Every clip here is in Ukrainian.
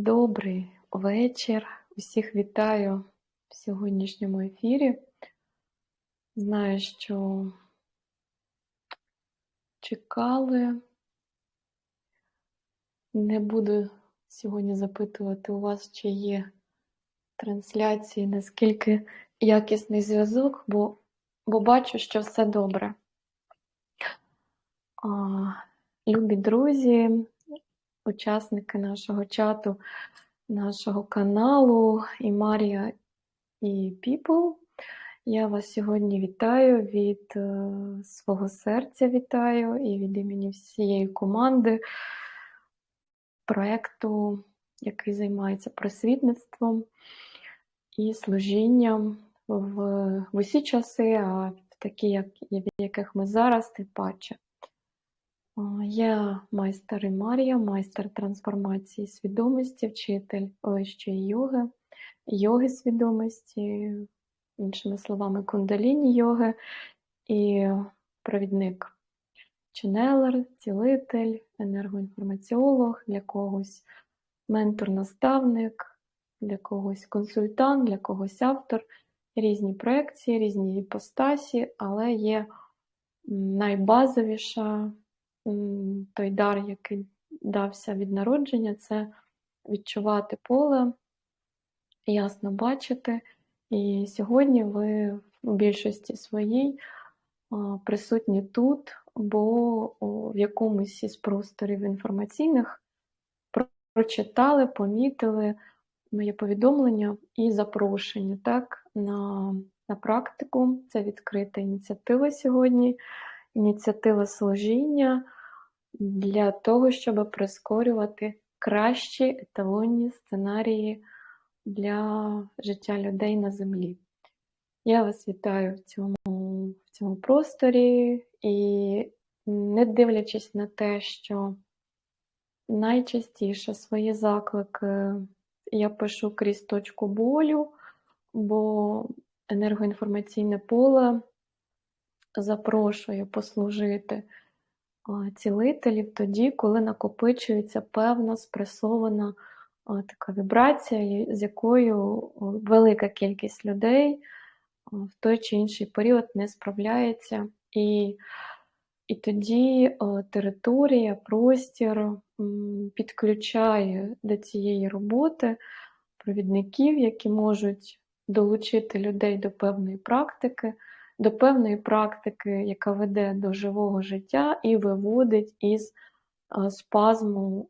Добрий вечір. Усіх вітаю в сьогоднішньому ефірі. Знаю, що чекали. Не буду сьогодні запитувати у вас, чи є трансляції, наскільки якісний зв'язок, бо, бо бачу, що все добре. А, Любі друзі, учасники нашого чату, нашого каналу і Марія і People. Я вас сьогодні вітаю від е, свого серця вітаю і від імені всієї команди проєкту, який займається просвітництвом і служінням в, в усі часи, а в такі, як, в яких ми зараз, тим паче. Я майстер і Марія, майстер трансформації свідомості, вчитель вищої йоги, йоги свідомості, іншими словами, кундаліні йоги і провідник. Ченелер, цілитель, енергоінформаціолог, для когось ментор-наставник, для когось консультант, для когось автор, різні проекції, різні іпостасі, але є найбазовіша той дар, який дався від народження, це відчувати поле, ясно бачити. І сьогодні ви в більшості своїй присутні тут, бо в якомусь із просторів інформаційних прочитали, помітили моє повідомлення і запрошення так, на, на практику. Це відкрита ініціатива сьогодні, ініціатива служіння для того, щоб прискорювати кращі еталонні сценарії для життя людей на землі. Я вас вітаю в цьому, в цьому просторі і, не дивлячись на те, що найчастіше свої заклики я пишу крізь точку болю, бо енергоінформаційне поле запрошує послужити цілителів тоді, коли накопичується певна спресована така вібрація, з якою велика кількість людей в той чи інший період не справляється. І і тоді територія, простір підключає до цієї роботи провідників, які можуть долучити людей до певної практики до певної практики, яка веде до живого життя і виводить із е, спазму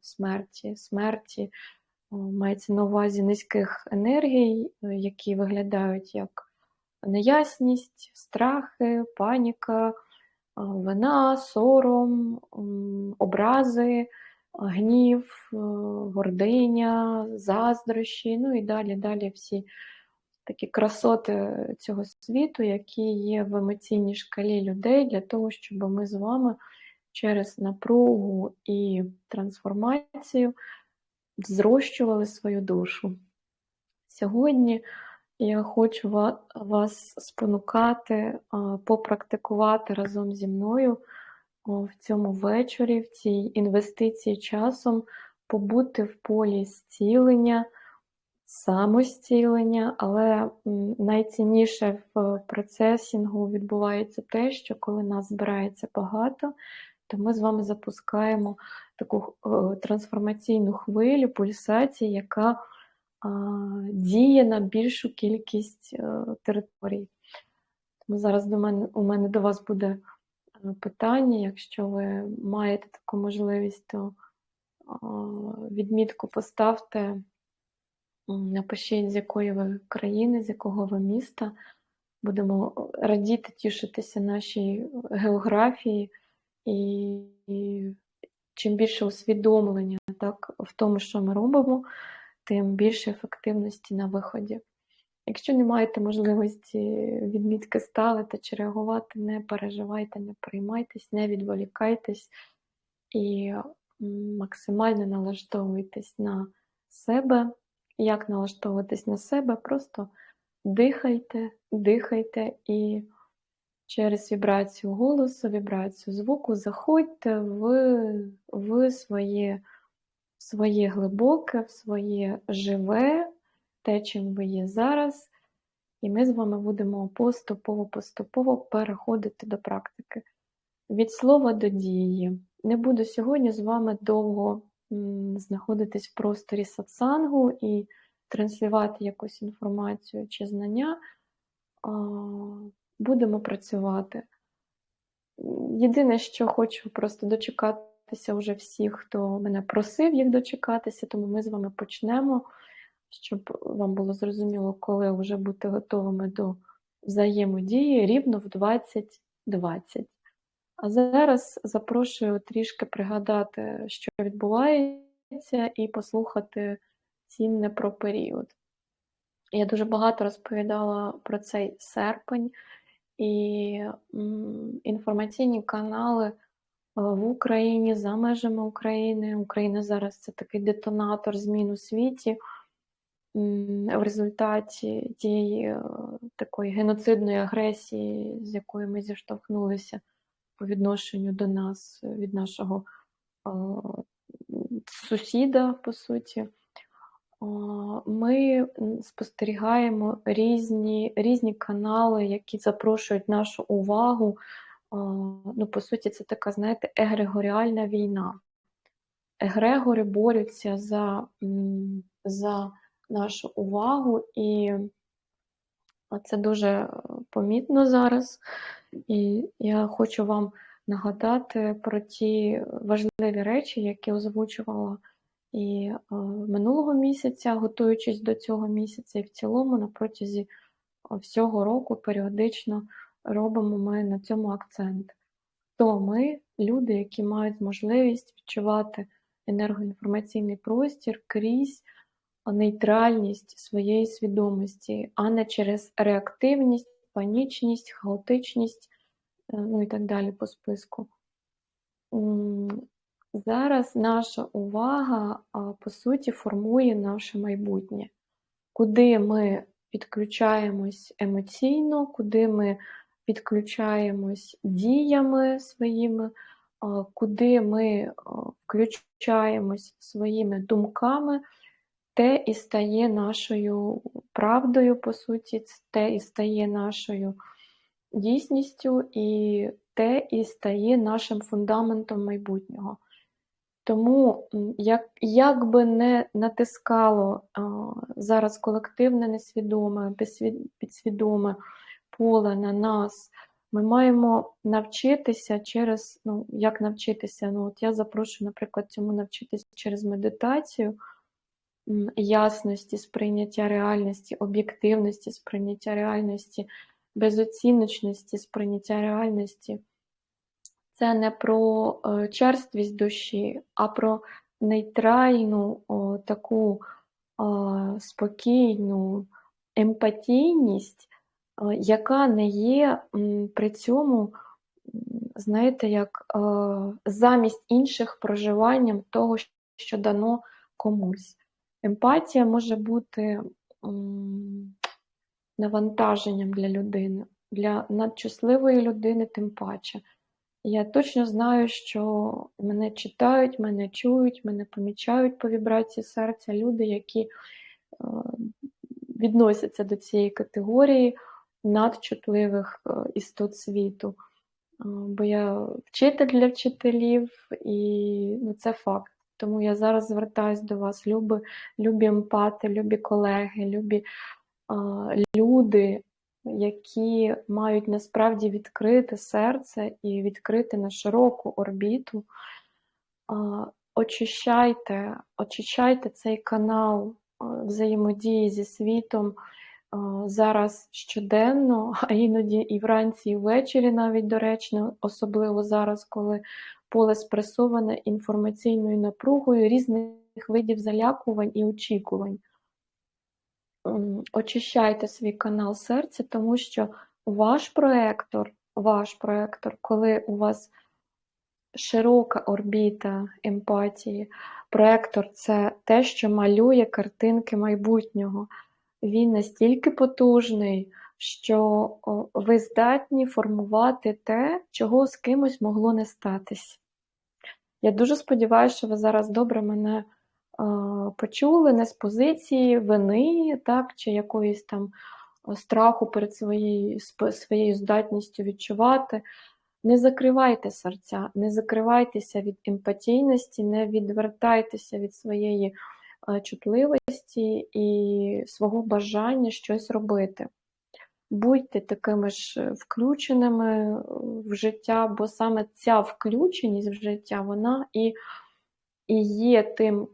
смерті, смерті, мається на увазі низьких енергій, е, які виглядають як неясність, страхи, паніка, вина, сором, образи, гнів, е, гординя, заздрощі, ну і далі, далі всі такі красоти цього світу, які є в емоційній шкалі людей, для того, щоб ми з вами через напругу і трансформацію зрощували свою душу. Сьогодні я хочу вас спонукати, попрактикувати разом зі мною в цьому вечорі, в цій інвестиції часом, побути в полі зцілення самостілення, але найцінніше в процесінгу відбувається те, що коли нас збирається багато, то ми з вами запускаємо таку е, трансформаційну хвилю, пульсації, яка діє на більшу кількість е, територій. Тому зараз до мене, у мене до вас буде е, питання, якщо ви маєте таку можливість, то відмітку поставте Напишіть, з якої ви країни, з якого ви міста. Будемо радіти, тішитися нашій географії, і, і чим більше усвідомлення так, в тому, що ми робимо, тим більше ефективності на виході. Якщо не маєте можливості відмітки ставити чи реагувати, не переживайте, не приймайтесь, не відволікайтесь і максимально налаштовуйтесь на себе як налаштовуватись на себе, просто дихайте, дихайте і через вібрацію голосу, вібрацію звуку заходьте в, в своє своє глибоке, в своє живе, те, чим ви є зараз. І ми з вами будемо поступово-поступово переходити до практики. Від слова до дії. Не буду сьогодні з вами довго знаходитись в просторі сатсангу і транслювати якусь інформацію чи знання. Будемо працювати. Єдине, що хочу просто дочекатися вже всіх, хто мене просив їх дочекатися, тому ми з вами почнемо, щоб вам було зрозуміло, коли вже бути готовими до взаємодії рівно в 2020. А зараз запрошую трішки пригадати, що відбувається, і послухати цінне про період. Я дуже багато розповідала про цей серпень і інформаційні канали в Україні, за межами України. Україна зараз це такий детонатор змін у світі. В результаті тієї е, такої геноцидної агресії, з якою ми зіштовхнулися по відношенню до нас від нашого сусіда, по суті ми спостерігаємо різні різні канали, які запрошують нашу увагу. Ну, По суті, це така, знаєте, егрегоріальна війна. Егрегори борються за, за нашу увагу, і це дуже помітно зараз. І я хочу вам нагадати про ті важливі речі, які озвучувала. І е, минулого місяця, готуючись до цього місяця, і в цілому на протязі всього року періодично робимо ми на цьому акцент. То ми, люди, які мають можливість відчувати енергоінформаційний простір крізь нейтральність своєї свідомості, а не через реактивність, панічність, хаотичність, е, ну і так далі по списку. Зараз наша увага, по суті, формує наше майбутнє, куди ми підключаємось емоційно, куди ми підключаємось діями своїми, куди ми включаємось своїми думками, те і стає нашою правдою, по суті, те і стає нашою дійсністю, і те і стає нашим фундаментом майбутнього. Тому, як як би не натискало а, зараз колективне, несвідоме, підсвідоме поле на нас, ми маємо навчитися через, ну, як навчитися? Ну, от Я запрошую, наприклад, цьому навчитися через медитацію, ясності, сприйняття реальності, об'єктивності, сприйняття реальності, безоціночності, сприйняття реальності це не про е, черствість душі, а про нейтральну о, таку о, спокійну емпатійність, о, яка не є м, при цьому, знаєте, як о, замість інших проживанням того, що дано комусь. Емпатія може бути навантаженням для людини, для надчутливої людини, тим паче. Я точно знаю, що мене читають, мене чують, мене помічають по вібрації серця люди, які е, відносяться до цієї категорії надчутливих е, істот світу. Е, бо я вчитель для вчителів, і ну, це факт. Тому я зараз звертаюся до вас, любі, любі емпати, любі колеги, любі люди, які мають насправді відкрите серце і відкрити на широку орбіту. Очищайте, очищайте цей канал взаємодії зі світом зараз щоденно, а іноді і вранці, і ввечері навіть доречно, особливо зараз, коли поле спресоване інформаційною напругою різних видів залякувань і очікувань очищайте свій канал серця, тому що ваш проектор, ваш проектор, коли у вас широка орбіта емпатії, проектор це те, що малює картинки майбутнього. Він настільки потужний, що ви здатні формувати те, чого з кимось могло не статись. Я дуже сподіваюся, що ви зараз добре мене почули не з позиції вини, так, чи якоїсь там страху перед своєю своєю здатністю відчувати. Не закривайте серця, не закривайтеся від емпатійності, не відвертайтеся від своєї чутливості і свого бажання щось робити. Будьте такими ж включеними в життя, бо саме ця включеність в життя, вона і і є тим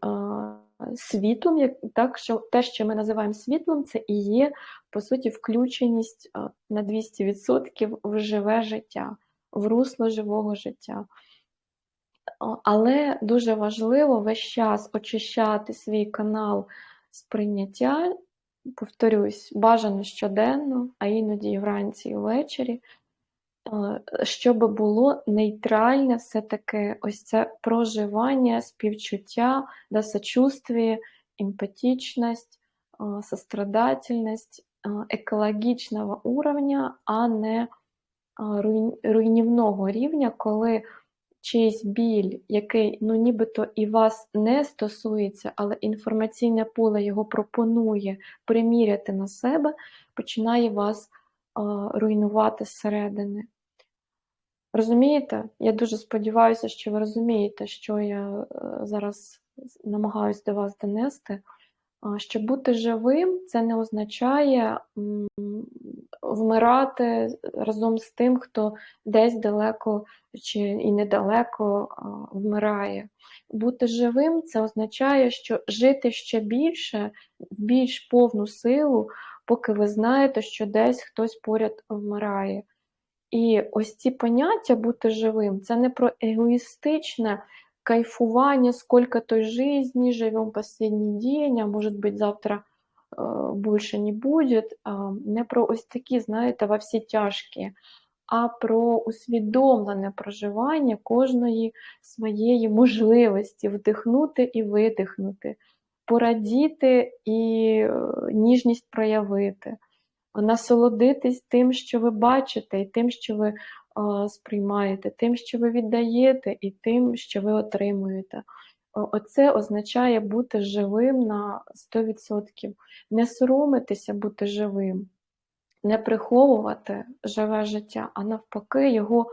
світлом, як, так, що те, що ми називаємо світлом, це і є, по суті, включеність на 200% в живе життя, в русло живого життя. Але дуже важливо весь час очищати свій канал сприйняття, повторюсь, бажано щоденно, а іноді вранці і ввечері, щоб було нейтральне все-таки ось це проживання, співчуття, да, сочувствие, емпатичність, сострадательність екологічного уровня, а не руйнівного рівня, коли чийсь біль, який ну нібито і вас не стосується, але інформаційне поле його пропонує приміряти на себе, починає вас руйнувати зсередини. Розумієте? Я дуже сподіваюся, що ви розумієте, що я е, зараз намагаюся до вас донести. Що бути живим це не означає вмирати разом з тим, хто десь далеко чи і недалеко вмирає. Бути живим це означає, що жити ще більше, в більш повну силу, поки ви знаєте, що десь хтось поряд вмирає. І ось ці поняття бути живим це не про егоїстичне кайфування, сколько той жизни, живем последний день, а может быть завтра больше не будет. Не про ось такі, знаєте, во всі тяжкі, а про усвідомлене проживання кожної своєї можливості вдихнути і видихнути, порадіти і е, ніжність проявити насолодитись тим, що ви бачите, і тим, що ви сприймаєте, тим, що ви віддаєте, і тим, що ви отримуєте. Оце означає бути живим на 100%. Не соромитися бути живим, не приховувати живе життя, а навпаки, його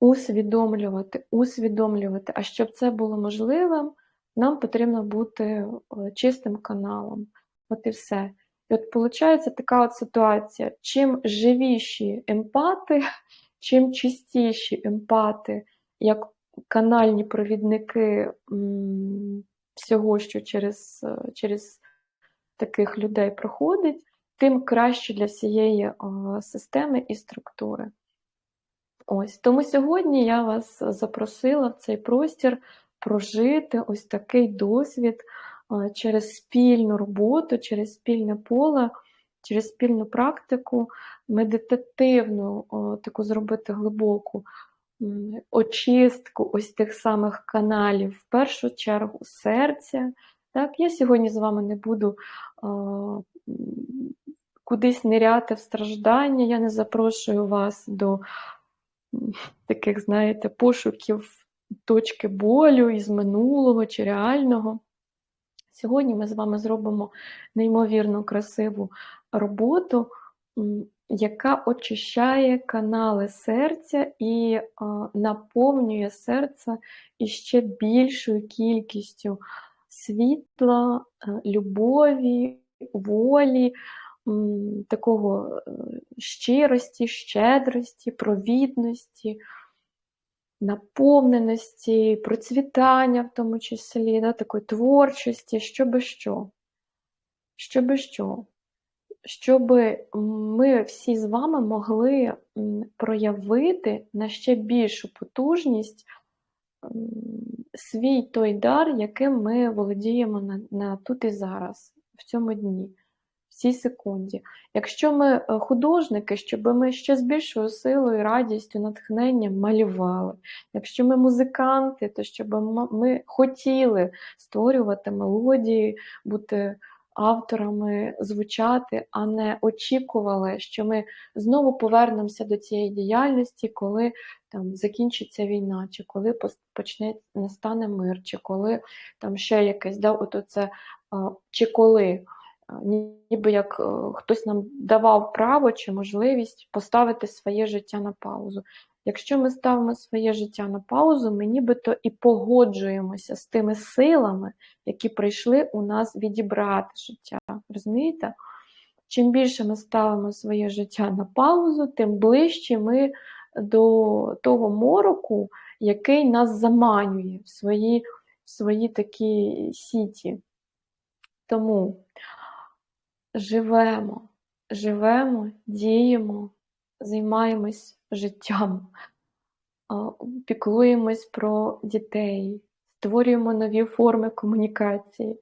усвідомлювати, усвідомлювати. А щоб це було можливим, нам потрібно бути чистим каналом. От і все. І от виходить така от ситуація: чим живіші емпати, чим чистіші емпати, як канальні провідники всього, що через, через таких людей проходить, тим краще для всієї системи і структури. Ось Тому сьогодні я вас запросила в цей простір прожити ось такий досвід через спільну роботу, через спільне поле, через спільну практику, медитативну, таку зробити глибоку очистку ось тих самих каналів, в першу чергу серця. Так, Я сьогодні з вами не буду кудись ниряти в страждання, я не запрошую вас до таких, знаєте, пошуків точки болю із минулого чи реального. Сьогодні ми з вами зробимо неймовірно красиву роботу, яка очищає канали серця і наповнює серце іще більшою кількістю світла, е, любові, волі, такого е, щирості, щедрості, провідності наповненості, процвітання, в тому числі, да, такої творчості, що би що. Що би що. Щоб ми всі з вами могли проявити на ще більшу потужність свій той дар, яким ми володіємо на, на тут і зараз, в цьому дні цій секунді. Якщо ми е, художники, щоб ми ще з більшою силою, радістю, натхненням малювали. Якщо ми музиканти, то щоб ми хотіли створювати мелодії, бути авторами звучати, а не очікували, що ми знову повернемося до цієї діяльності, коли там закінчиться війна, чи коли почне настане мир, чи коли там ще якесь да, от оце, чи коли. Ніби як хтось нам давав право чи можливість поставити своє життя на паузу. Якщо ми ставимо своє життя на паузу, ми нібито і погоджуємося з тими силами, які прийшли у нас відібрати життя. Розумієте? Чим більше ми ставимо своє життя на паузу, тим ближче ми до того мороку, який нас заманює в свої, в свої такі сіті. Тому живемо, живемо, діємо, займаємось життям, піклуємось про дітей, створюємо нові форми комунікації.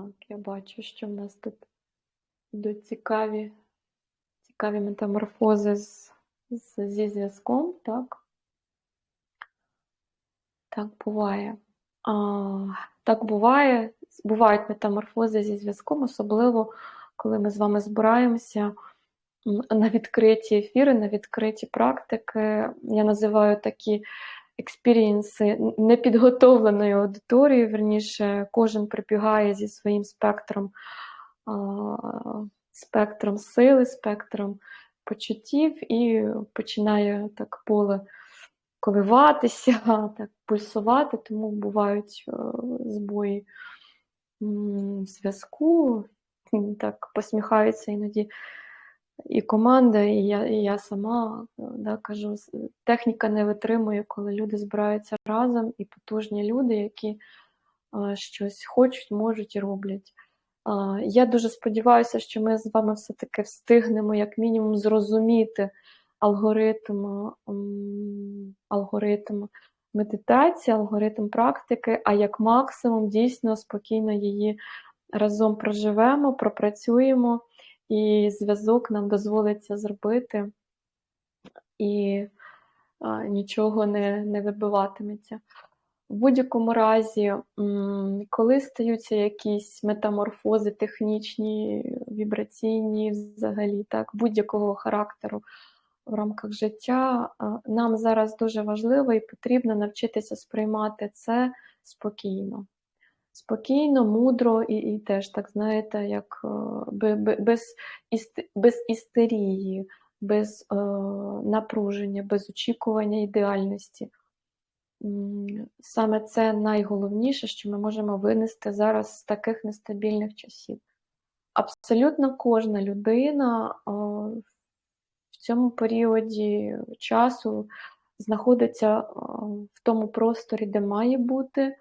Так, я бачу, що в нас тут йдуть цікаві цікаві метаморфози з, з, зі зв'язком, так? Так буває. А, Так буває, бувають метаморфози зі зв'язком, особливо, коли ми з вами збираємося на відкриті ефіри, на відкриті практики. Я називаю такі експірієнси непідготовленої аудиторії, верніше, кожен прибігає зі своїм спектром спектром сили, спектром почуттів і починає так поле коливатися, так пульсувати, тому бувають е, збої зв'язку, так посміхаються іноді і команда, і я і я сама да, кажу, техніка не витримує, коли люди збираються разом, і потужні люди, які а, щось хочуть, можуть і роблять. А, я дуже сподіваюся, що ми з вами все-таки встигнемо, як мінімум, зрозуміти алгоритм, алгоритм медитації, алгоритм практики, а як максимум дійсно спокійно її разом проживемо, пропрацюємо і зв'язок нам дозволиться зробити, і а, нічого не, не вибиватиметься. В будь-якому разі, коли стаються якісь метаморфози технічні, вібраційні, взагалі, так, будь-якого характеру в рамках життя, нам зараз дуже важливо і потрібно навчитися сприймати це спокійно спокійно, мудро і і теж, так знаєте, як е, без без істерії, без е, напруження, без очікування ідеальності. Саме це найголовніше, що ми можемо винести зараз з таких нестабільних часів. Абсолютно кожна людина в цьому періоді часу знаходиться в тому просторі, де має бути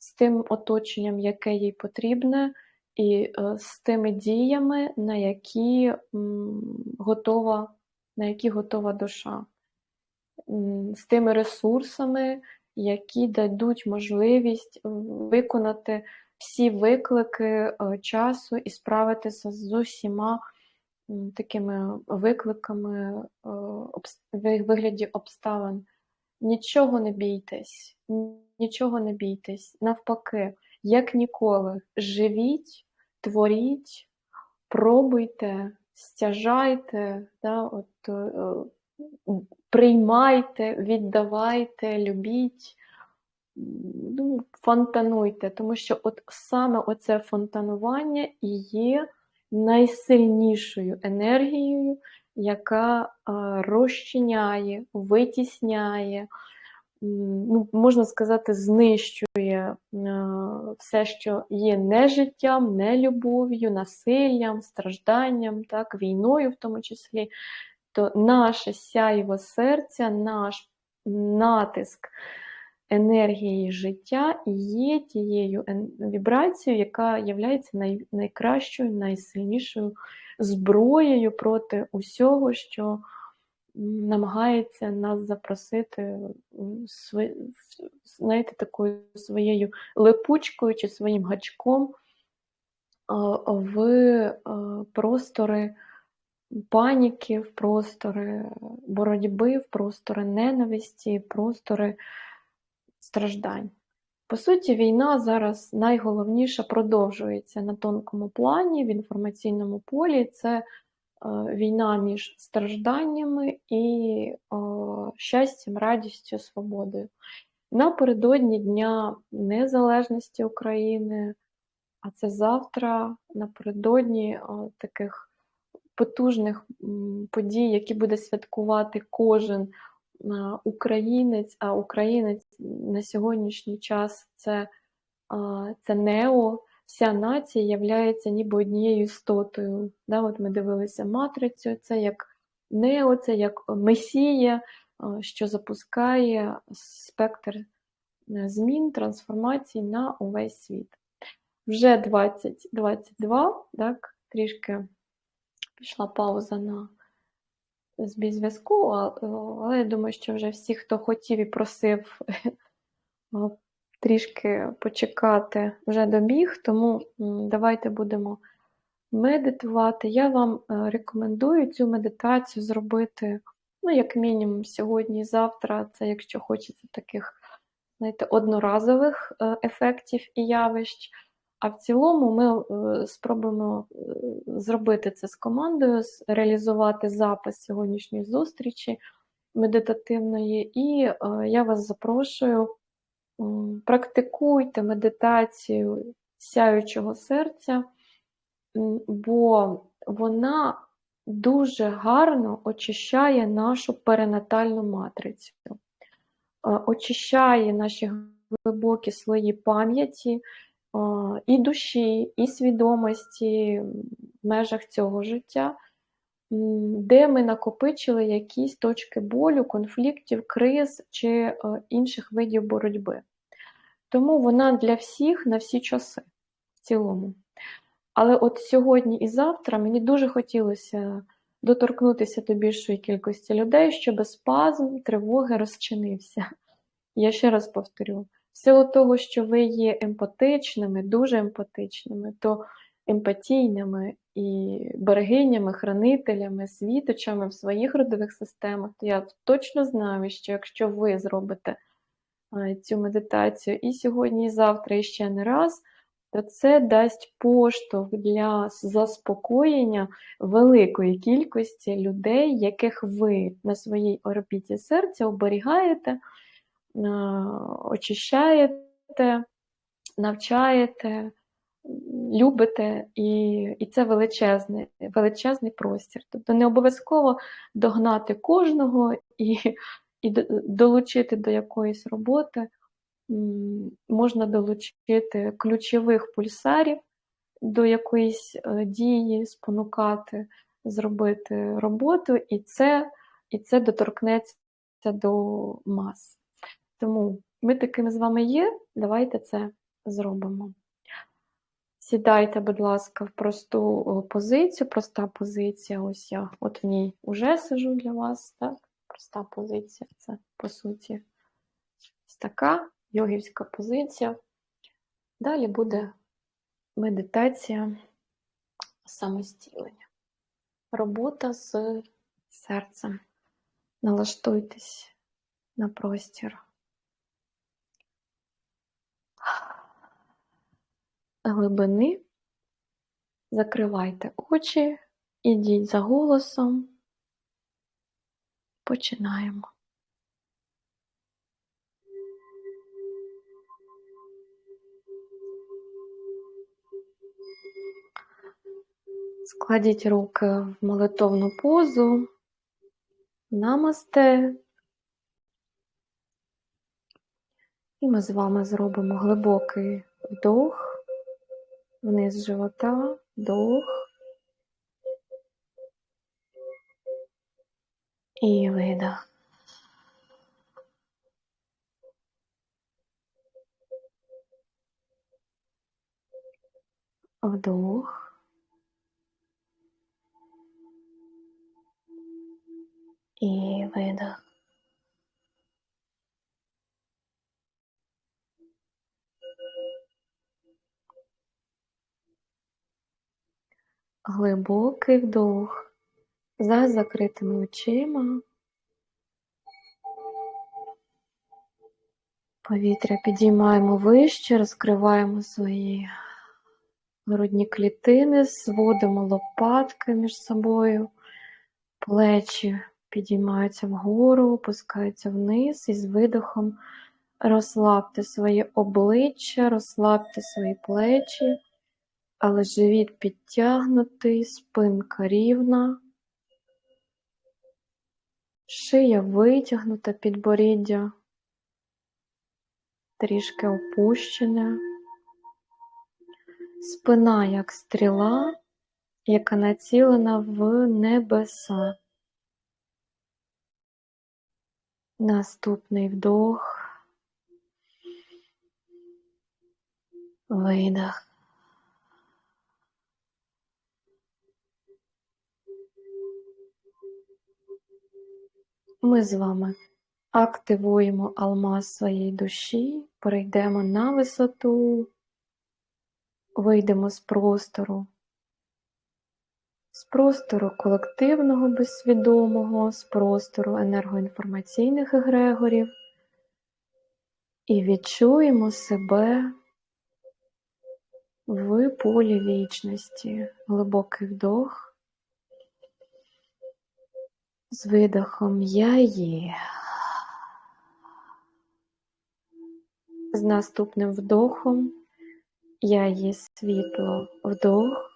з тим оточенням, яке їй потрібне, і е, з тими діями, на які готова, на які готова душа, з тими ресурсами, які дадуть можливість виконати всі виклики е, часу і справитися з усіма такими викликами е, в вигляді обставин. Нічого не бійтесь, нічого не бійтесь. Навпаки, як ніколи, живіть, творіть, пробуйте, стяжайте, да, от, е, приймайте, віддавайте, любіть, ну, фонтануйте, тому що от саме оце фонтанування і є найсильнішою енергією, яка розчиняє, витісняє, ну, можна сказати, знищує все, що є нежиттям, нелюбов'ю, насиллям, стражданням, так, війною в тому числі, то наше сяйво серця, наш натиск енергії життя є тією вібрацією, яка є найкращою, найсильнішою зброєю проти усього, що намагається нас запросити знаєте, такою своєю липучкою чи своїм гачком в простори паніки, в простори боротьби, в простори ненависті, в простори страждань. По суті, війна зараз найголовніше продовжується на тонкому плані, в інформаційному полі. Це е, війна між стражданнями і е, щастям, радістю, свободою. Напередодні Дня Незалежності України, а це завтра, напередодні е, таких потужних подій, які буде святкувати кожен українець, а українець на сьогоднішній час це, це нео, вся нація являється ніби однією істотою. Да? От ми дивилися матрицю, це як нео, це як месія, що запускає спектр е, змін, трансформацій на увесь світ. Вже 2022, так, трішки пішла пауза на збій зв'язку, але я думаю, що вже всі, хто хотів і просив трішки почекати, вже добіг, тому давайте будемо медитувати. Я вам е, рекомендую цю медитацію зробити, ну, як мінімум, сьогодні і завтра. Це якщо хочеться таких, знаєте, одноразових е, ефектів і явищ. А в цілому ми е, спробуємо е, зробити це з командою, реалізувати запис сьогоднішньої зустрічі медитативної. І е, я вас запрошую, практикуйте медитацію сяючого серця, бо вона дуже гарно очищає нашу перинатальну матрицю, очищає наші глибокі слої пам'яті і душі, і свідомості в межах цього життя, де ми накопичили якісь точки болю, конфліктів, криз чи інших видів боротьби. Тому вона для всіх на всі часи в цілому. Але от сьогодні і завтра мені дуже хотілося доторкнутися до більшої кількості людей, щоб спазм тривоги розчинився. Я ще раз повторю: в силу того, що ви є емпатичними, дуже емпатичними, то емпатійними і берегинями, хранителями, світочами в своїх родових системах, то я точно знаю, що якщо ви зробите цю медитацію і сьогодні, і завтра, і ще не раз, то це дасть поштовх для заспокоєння великої кількості людей, яких ви на своїй орбіті серця оберігаєте, очищаєте, навчаєте, любите, і, і це величезний, величезний простір. Тобто не обов'язково догнати кожного і, і долучити до якоїсь роботи. Можна долучити ключових пульсарів до якоїсь е, дії, спонукати, зробити роботу, і це, і це доторкнеться до мас. Тому ми такими з вами є, давайте це зробимо. Сідайте, будь ласка, в просту позицію, проста позиція. Ось я от в ній вже сижу для вас. Так? Проста позиція це по суті ось така йогівська позиція. Далі буде медитація самостілення. Робота з серцем. Налаштуйтесь на простір. глибини, закривайте очі, ідіть за голосом, починаємо. Складіть руки в молитовну позу, намасте. І ми з вами зробимо глибокий вдох вниз живота, вдох. І видох. Вдох. І видох. Глибокий вдох. За закритими очима. Повітря підіймаємо вище, розкриваємо свої грудні клітини, зводимо лопатки між собою, плечі підіймаються вгору, опускаються вниз і з видохом розслабте своє обличчя, розслабте свої плечі, але живіт підтягнутий, спинка рівна, шия витягнута, підборіддя трішки опущене, спина як стріла, яка націлена в небеса. Наступний вдох, видох. Ми з вами активуємо алмаз своєї душі, перейдемо на висоту, вийдемо з простору, з простору колективного безсвідомого, з простору енергоінформаційних егрегорів і відчуємо себе в полі вічності, глибокий вдох. З видохом я є. З наступним вдохом я є світло вдох.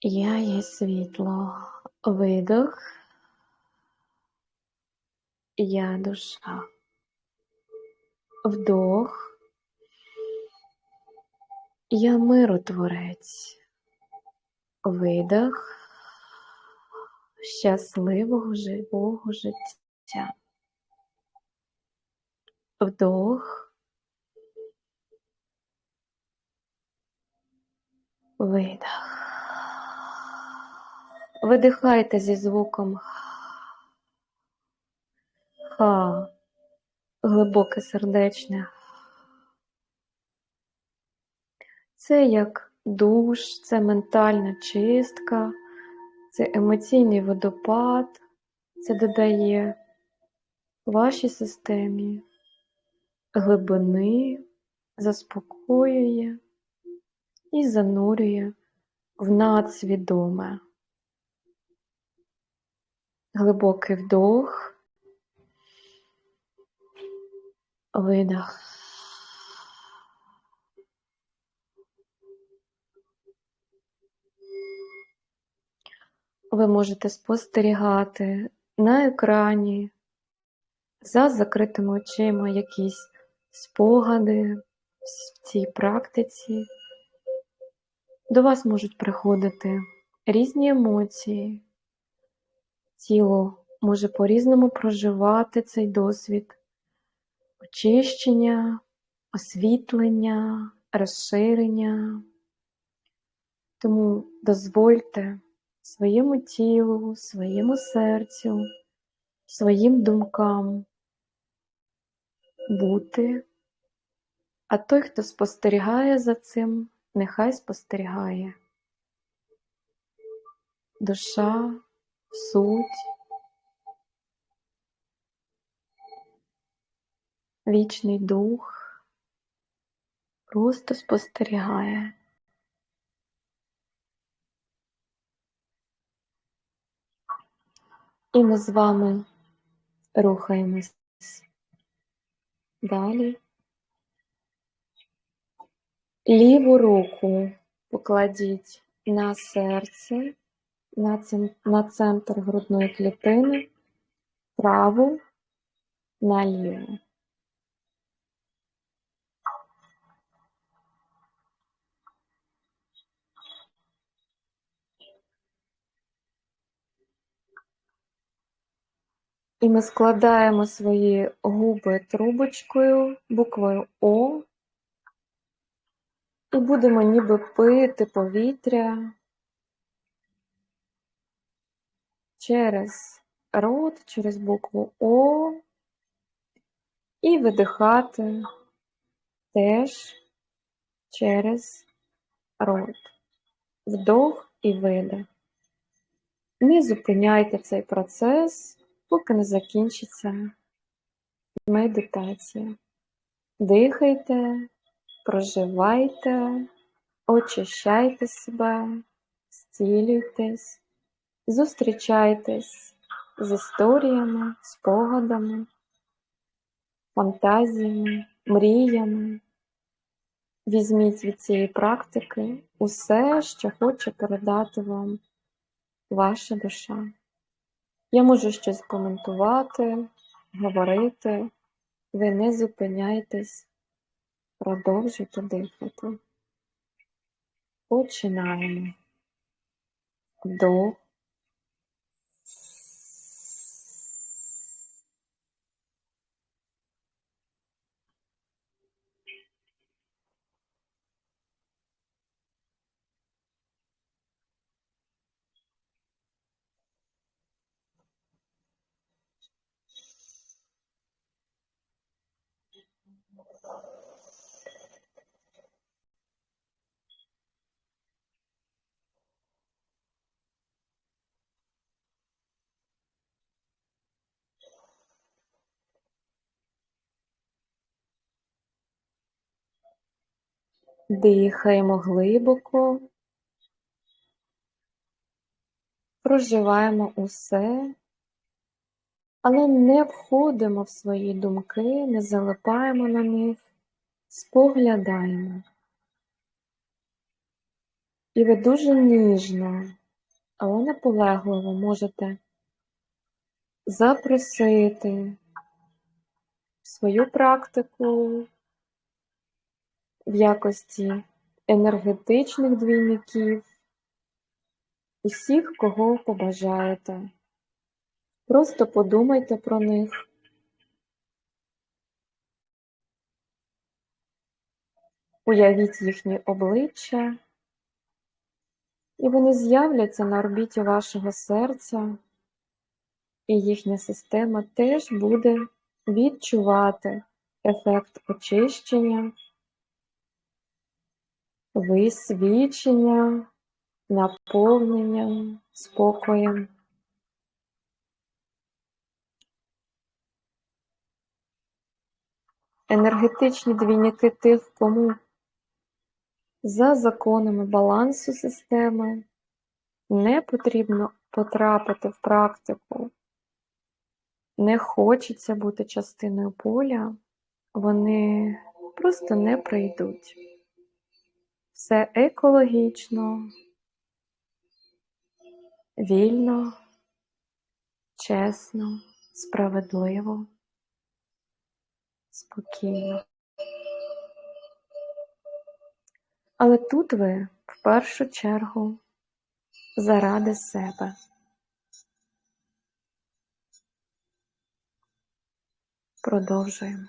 Я є світло видох. Я душа. Вдох. Я миротворець. Видох щасливого живого життя. Вдох, видох. Видихайте зі звуком ха, глибоке сердечне. Це як душ, це ментальна чистка це емоційний водопад, це додає вашій системі глибини, заспокоює і занурює в надсвідоме. Глибокий вдох, видох. Ви можете спостерігати на екрані за закритими очима якісь спогади в цій практиці. До вас можуть приходити різні емоції, тіло може по-різному проживати цей досвід, очищення, освітлення, розширення. Тому дозвольте своєму тілу, своєму серцю, своїм думкам бути, а той, хто спостерігає за цим, нехай спостерігає. Душа, суть, вічний дух просто спостерігає. І ми з вами рухаємось далі. Ліву руку покладіть на серце, на, цен- на центр грудної клітини, праву на ліву. І ми складаємо свої губи трубочкою, буквою О, і будемо ніби пити повітря через рот, через букву О, і видихати теж через рот. Вдох і видих. Не зупиняйте цей процес, поки не закінчиться медитація. Дихайте, проживайте, очищайте себе, зцілюйтесь, зустрічайтесь з історіями, спогадами, фантазіями, мріями. Візьміть від цієї практики усе, що хоче передати вам ваша душа. Я можу щось коментувати, говорити. Ви не зупиняйтесь, продовжуйте дихати. Починаємо. Вдох. Дихаємо глибоко, проживаємо усе, але не входимо в свої думки, не залипаємо на них, споглядаємо. І ви дуже ніжно, але наполегливо можете запросити в свою практику в якості енергетичних двійників, усіх, кого побажаєте. Просто подумайте про них. Уявіть їхні обличчя, і вони з'являться на орбіті вашого серця, і їхня система теж буде відчувати ефект очищення, висвічення, наповнення спокоєм. Енергетичні двійники тих, кому за законами балансу системи не потрібно потрапити в практику, не хочеться бути частиною поля, вони просто не прийдуть. Все екологічно, вільно, чесно, справедливо, спокійно. Але тут ви в першу чергу заради себе. Продовжуємо.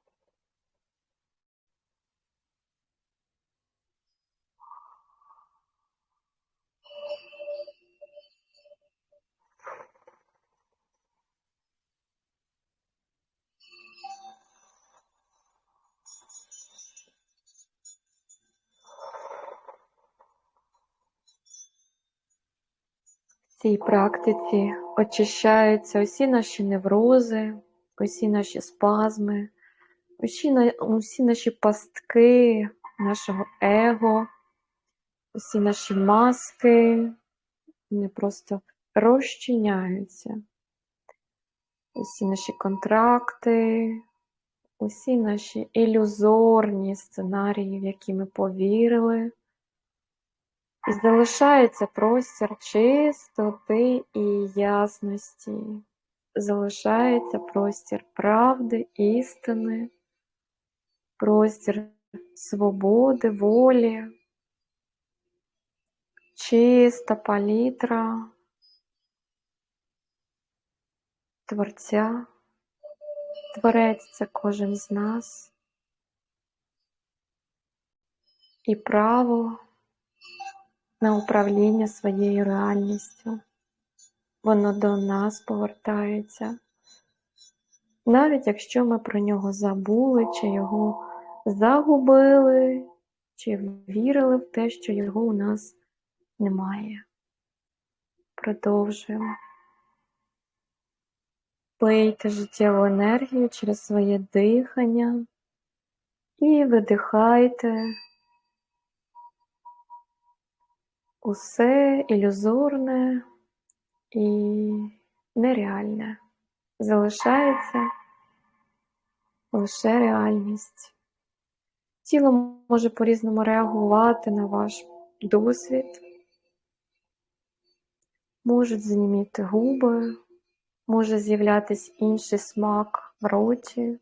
цій практиці очищаються усі наші неврози, усі наші спазми, усі, усі наші пастки нашого его, усі наші маски, вони просто розчиняються. Усі наші контракти, усі наші ілюзорні сценарії, в які ми повірили. І залишається простір чистоти і ясності. Залишається простір правди, істини, простір свободи, волі, чиста палітра Творця. Творець це кожен з нас. І право на управління своєю реальністю. Воно до нас повертається. Навіть якщо ми про нього забули, чи його загубили, чи вірили в те, що його у нас немає. Продовжуємо. Пийте життєву енергію через своє дихання і видихайте усе ілюзорне і нереальне. Залишається лише реальність. Тіло може по-різному реагувати на ваш досвід, можуть зніміти губи, може з'являтися інший смак в роті,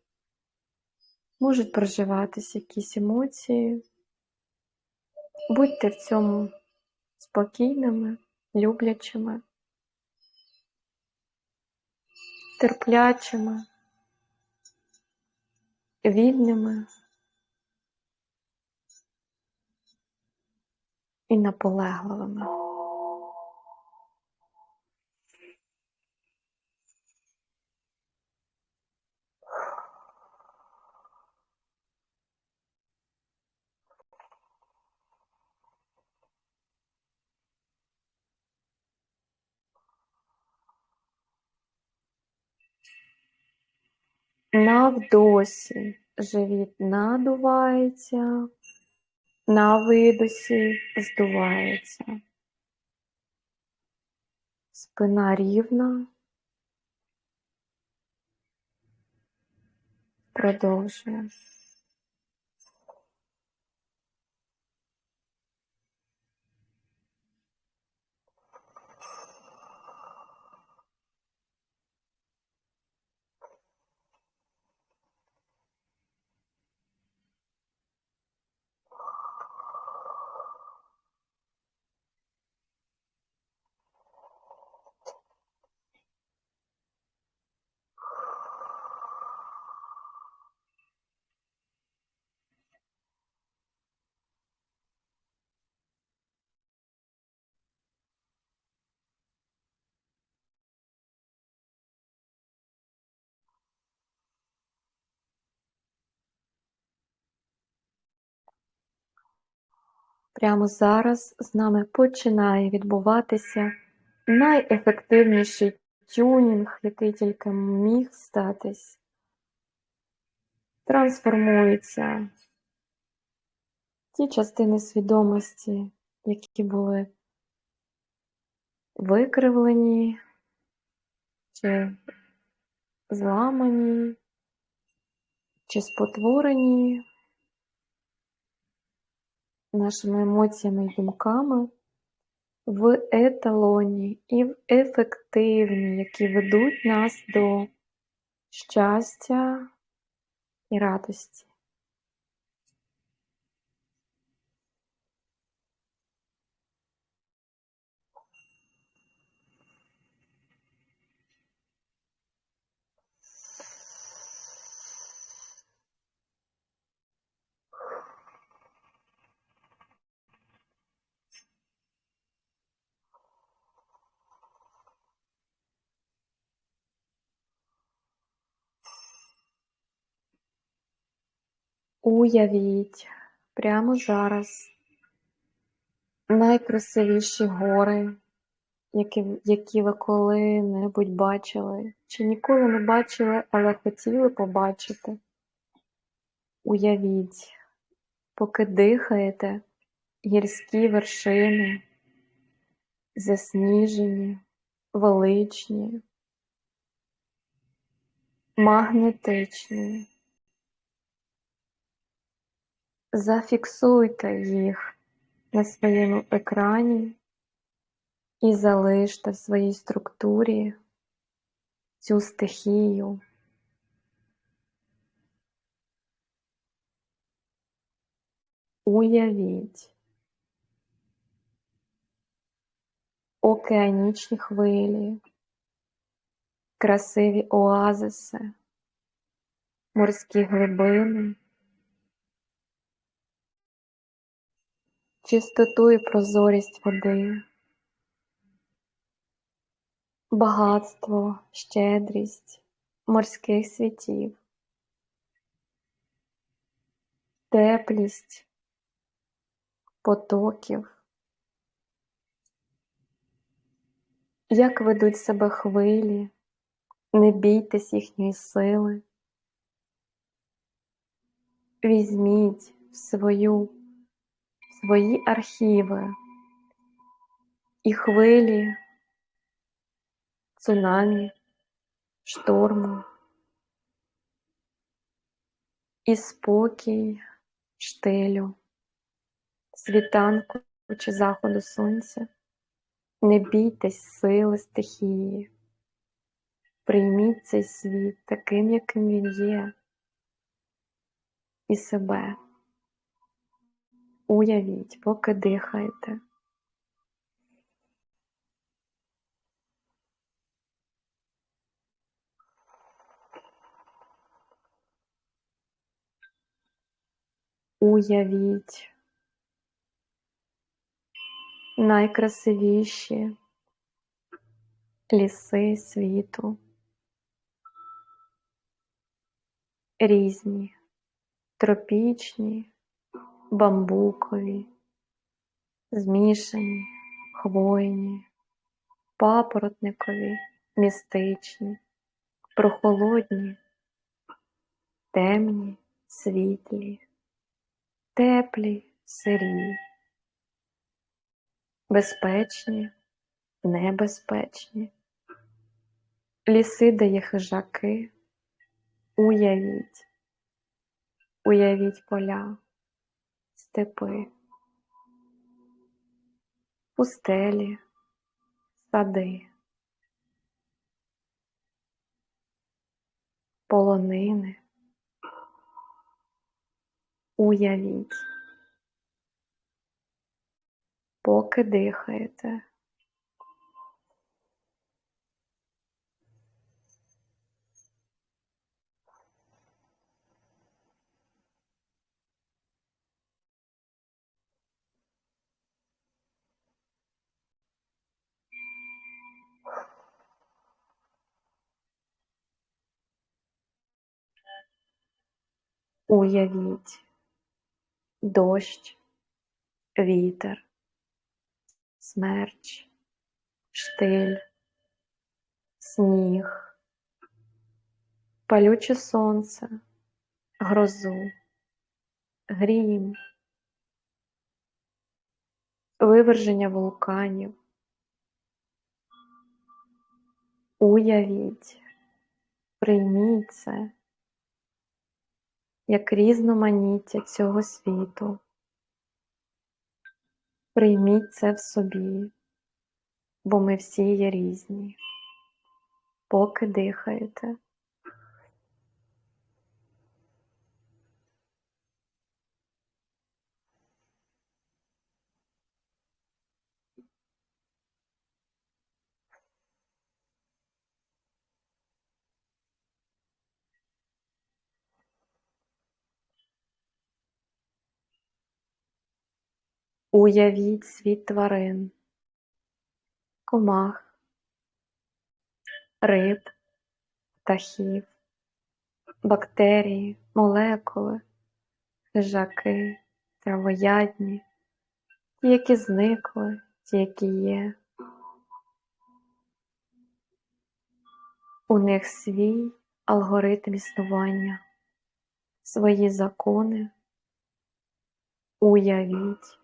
можуть проживатися якісь емоції. Будьте в цьому спокійними, люблячими, терплячими, вільними і наполегливими. На вдосі живіт надувається, на видосі здувається. Спина рівна. Продовжуємо. Прямо зараз з нами починає відбуватися найефективніший тюнінг, який тільки міг статись. Трансформуються ті частини свідомості, які були викривлені чи зламані, чи спотворені нашими емоціями і думками в еталоні і в ефективні, які ведуть нас до щастя і радості. Уявіть прямо зараз найкрасивіші гори які, які ви коли-небудь бачили, чи ніколи не бачили, але хотіли побачити. Уявіть, поки дихаєте гірські вершини, засніжені, величні, магнетичні. Зафіксуйте їх на своєму екрані і залиште в своїй структурі цю стихію. Уявіть океанічні хвилі, красиві оазиси, морські глибини, чистоту і прозорість води, багатство, щедрість морських світів, теплість потоків. Як ведуть себе хвилі, не бійтесь їхньої сили. Візьміть в свою, свої архіви і хвилі, цунамі, шторму, і спокій штилю, світанку чи заходу сонця. Не бійтесь сили стихії, прийміть цей світ таким, яким він є, і себе. Уявіть, поки дихаєте. Уявіть найкрасивіші ліси світу, різні, тропічні, бамбукові, змішані, хвойні, папоротникові, містичні, прохолодні, темні, світлі, теплі, сирі безпечні, небезпечні, ліси, де є хижаки, уявіть, уявіть поля, степи, пустелі, сади, полонини. Уявіть поки дихаєте. Уявіть дощ, вітер, смерч, штиль, сніг, палюче сонце, грозу, грім, виверження вулканів. Уявіть, прийміть це як різноманіття цього світу. Прийміть це в собі, бо ми всі є різні, поки дихаєте. Уявіть світ тварин, комах, риб, птахів, бактерії, молекули, хижаки, травоядні, ті, які зникли, ті, які є, У них свій алгоритм існування, свої закони. Уявіть,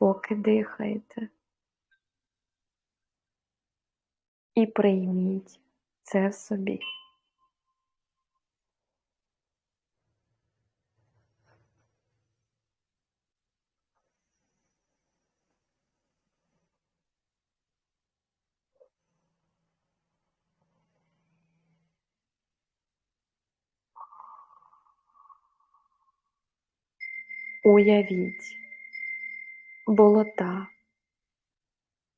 поки дихаєте. І прийміть це в собі. Уявіть болота,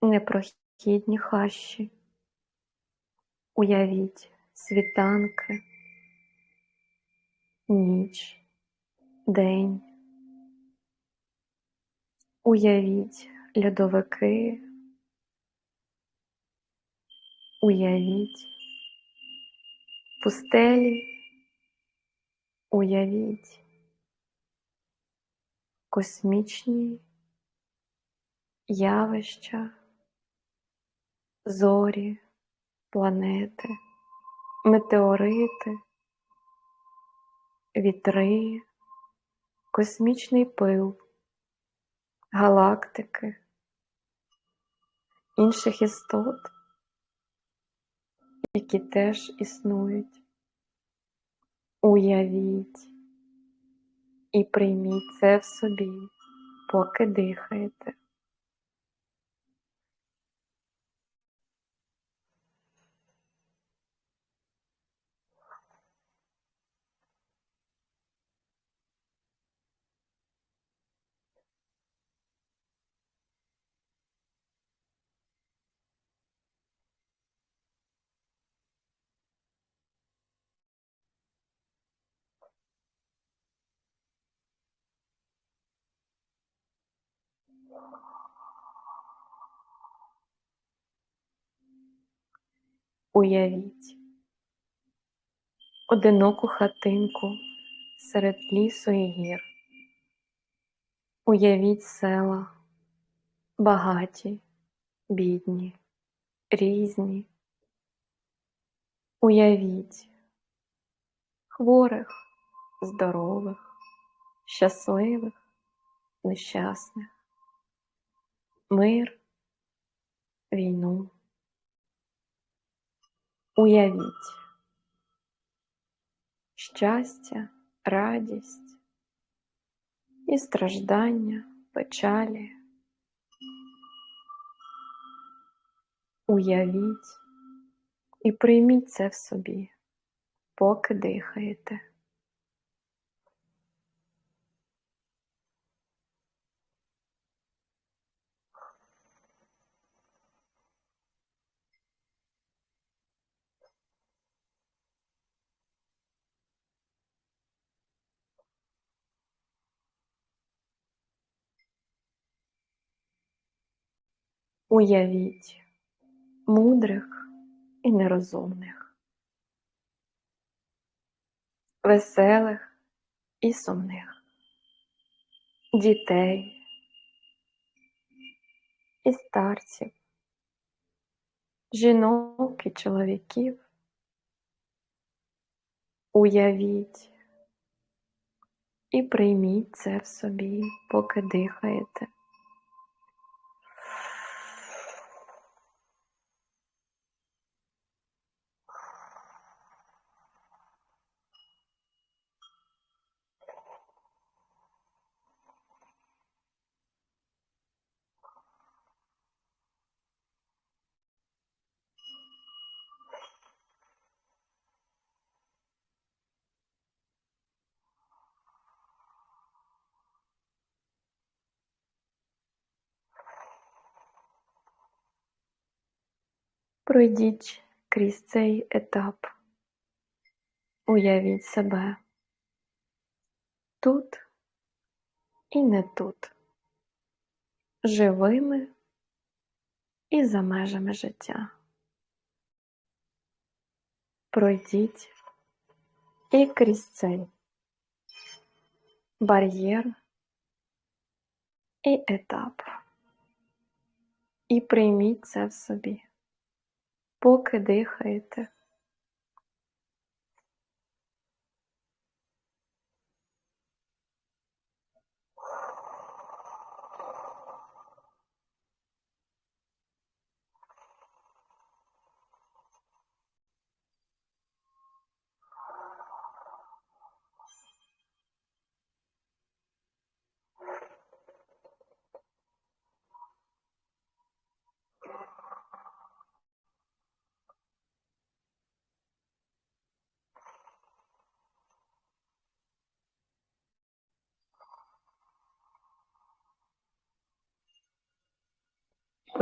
непрохідні хащі, уявіть світанки, ніч, день, уявіть льодовики, уявіть. Пустелі, уявіть. Космічні явища, зорі, планети, метеорити, вітри, космічний пил, галактики, інших істот, які теж існують. Уявіть і прийміть це в собі, поки дихаєте. Уявіть одиноку хатинку серед лісу і гір. Уявіть села, багаті, бідні, різні. Уявіть хворих, здорових, щасливих, нещасних, мир, війну. Уявіть щастя, радість і страждання, печалі. Уявіть і прийміть це в собі, поки дихаєте. Уявіть мудрих і нерозумних, веселих і сумних, дітей і старців, жінок і чоловіків. Уявіть і прийміть це в собі, поки дихаєте. Пройдіть крізь цей етап, уявіть себе. Тут і не тут, живими і за межами життя. Пройдіть і крізь цей бар'єр і етап, і прийміть це в собі поки дихаєте.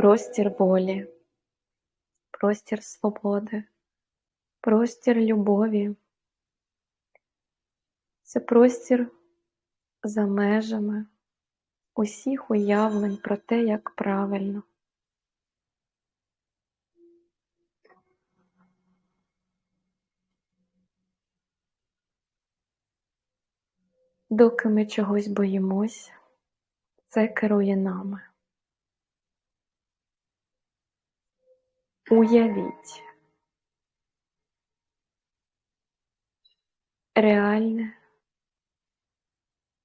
Простір волі, простір свободи, простір любові. Це простір за межами усіх уявлень про те, як правильно. Доки ми чогось боїмось, це керує нами. Уявіть реальне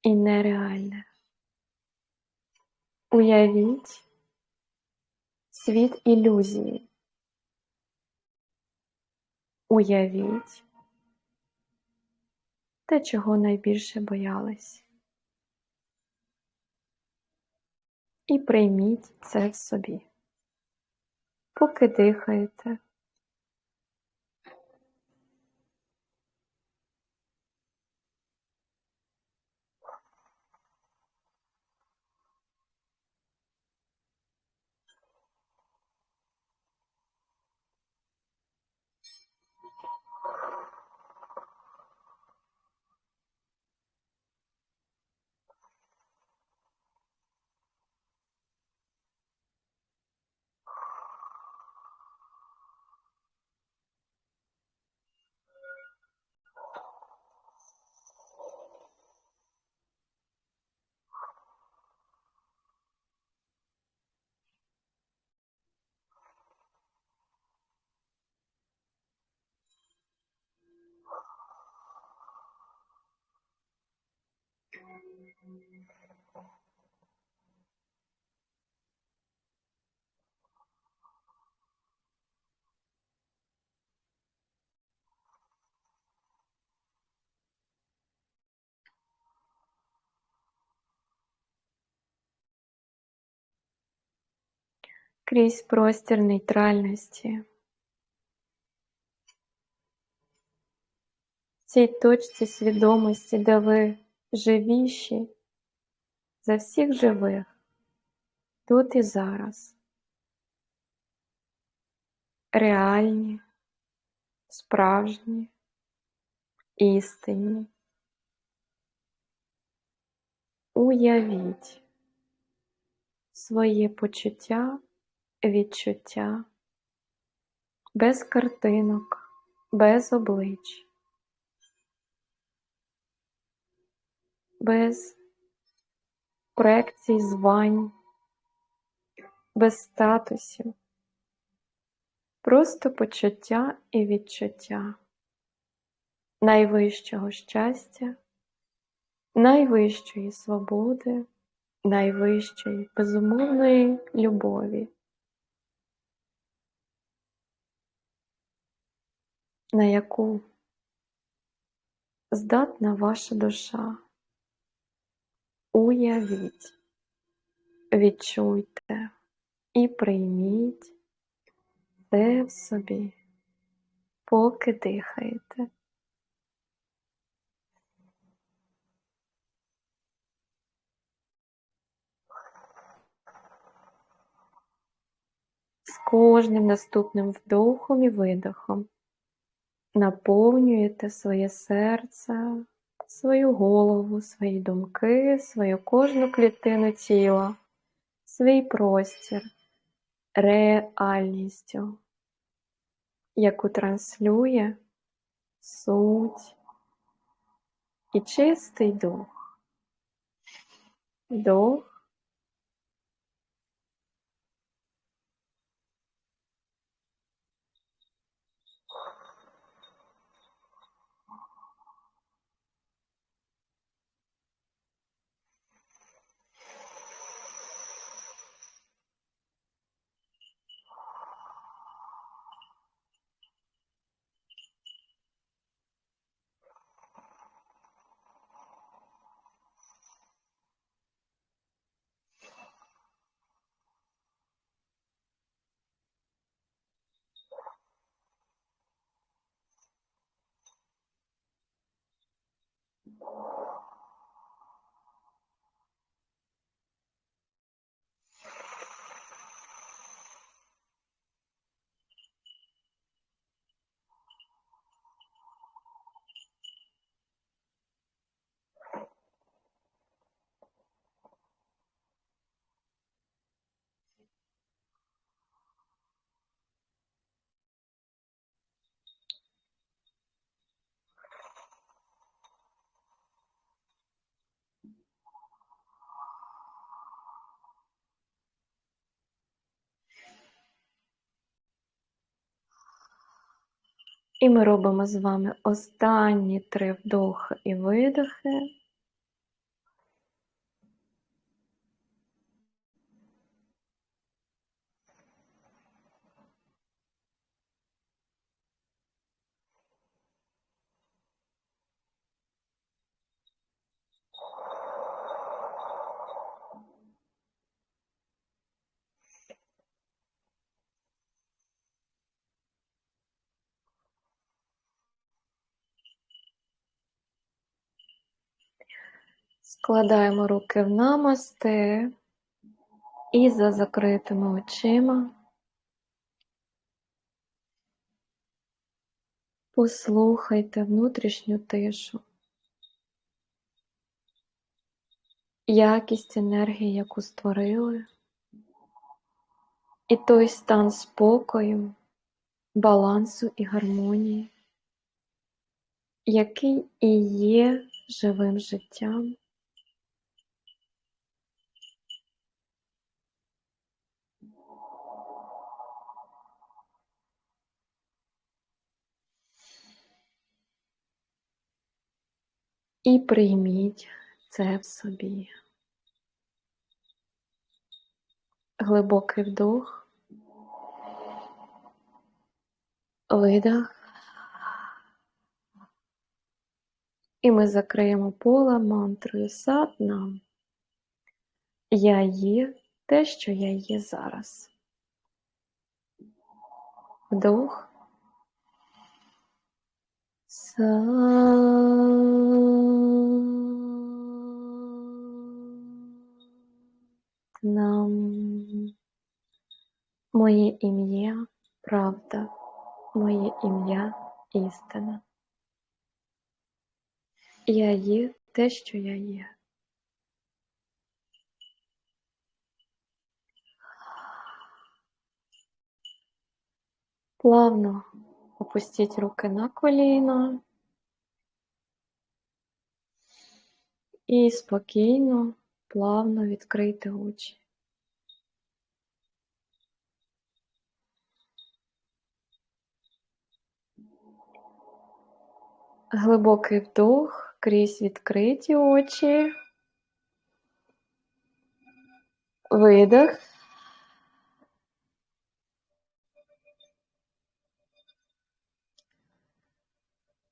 і нереальне. Уявіть світ ілюзії. Уявіть те, чого найбільше боялись. І прийміть це в собі. Поки дихаєте, крізь простір нейтральності. В цій точці свідомості, де ви живіші за всіх живих, тут і зараз, реальні, справжні, істинні. Уявіть своє почуття відчуття, без картинок, без облич, без проекцій звань, без статусів, просто почуття і відчуття найвищого щастя, найвищої свободи, найвищої безумовної любові. на яку здатна ваша душа. Уявіть, відчуйте і прийміть це в собі, поки дихаєте. З кожним наступним вдохом і видохом наповнюєте своє серце, свою голову, свої думки, свою кожну клітину тіла, свій простір реальністю, яку транслює суть і чистий дух. Дух І ми робимо з вами останні три вдохи і видохи. Складаємо руки в намасте і за закритими очима послухайте внутрішню тишу, якість енергії, яку створили, і той стан спокою, балансу і гармонії, який і є живим життям. І прийміть це в собі. Глибокий вдох, видох. І ми закриємо поле мантрою сатнам. Я є те, що я є зараз. Вдох. Нам моє ім'я правда, моє ім'я істина. Я є те, що я є. Плавно опустіть руки на коліна і спокійно, плавно відкрийте очі. Глибокий вдох крізь відкриті очі. Видох.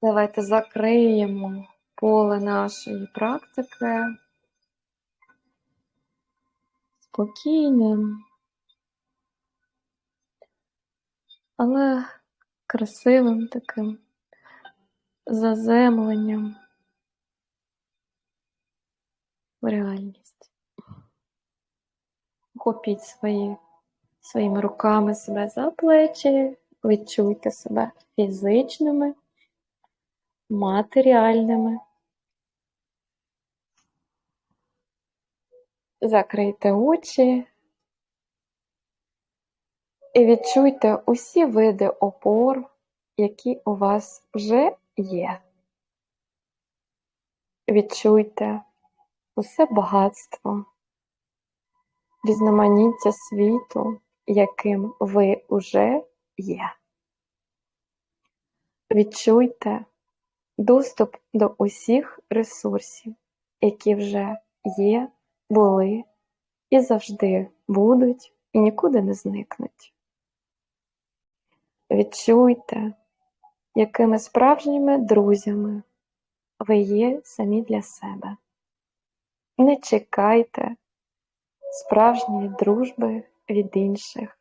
Давайте закриємо поле нашої практики. Спокійним, але красивим таким заземленням в реальність. Охопіть свої, своїми руками себе за плечі, відчуйте себе фізичними, матеріальними. Закрийте очі і відчуйте усі види опор, які у вас вже є. Відчуйте усе багатство, різноманіття світу, яким ви уже є. Відчуйте доступ до усіх ресурсів, які вже є, були і завжди будуть і нікуди не зникнуть. Відчуйте, якими справжніми друзями ви є самі для себе. Не чекайте справжньої дружби від інших,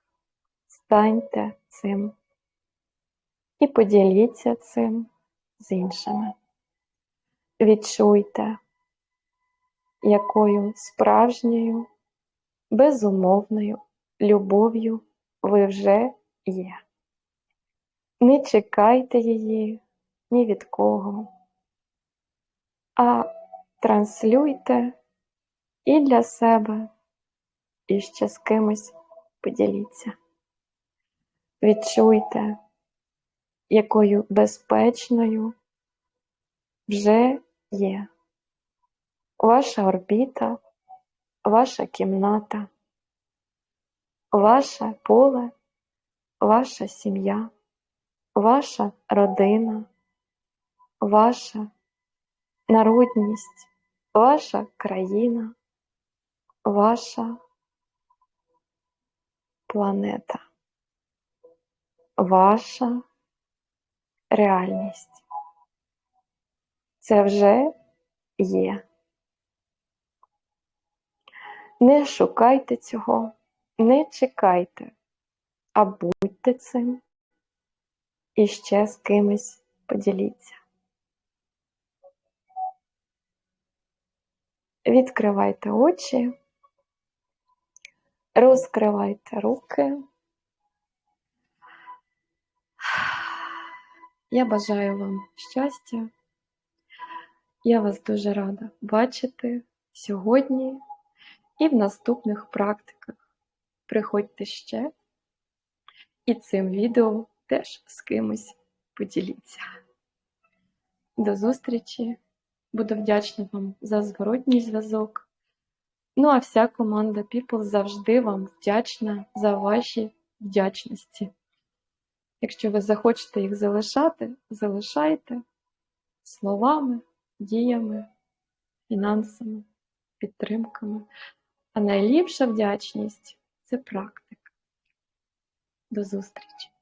станьте цим і поділіться цим з іншими. Відчуйте, якою справжньою, безумовною любов'ю ви вже є. Не чекайте її ні від кого, а транслюйте і для себе, і ще з кимось поділіться. Відчуйте, якою безпечною вже є. Ваша орбіта, ваша кімната, ваше поле, ваша сім'я ваша родина, ваша народність, ваша країна, ваша планета, ваша реальність. Це вже є. Не шукайте цього, не чекайте, а будьте цим і ще з кимось поділіться. Відкривайте очі, розкривайте руки. Я бажаю вам щастя. Я вас дуже рада бачити сьогодні і в наступних практиках. Приходьте ще і цим відео теж з кимось поділіться. До зустрічі! Буду вдячна вам за зворотній зв'язок. Ну а вся команда People завжди вам вдячна за ваші вдячності. Якщо ви захочете їх залишати, залишайте словами, діями, фінансами, підтримками. А найліпша вдячність це практика. До зустрічі!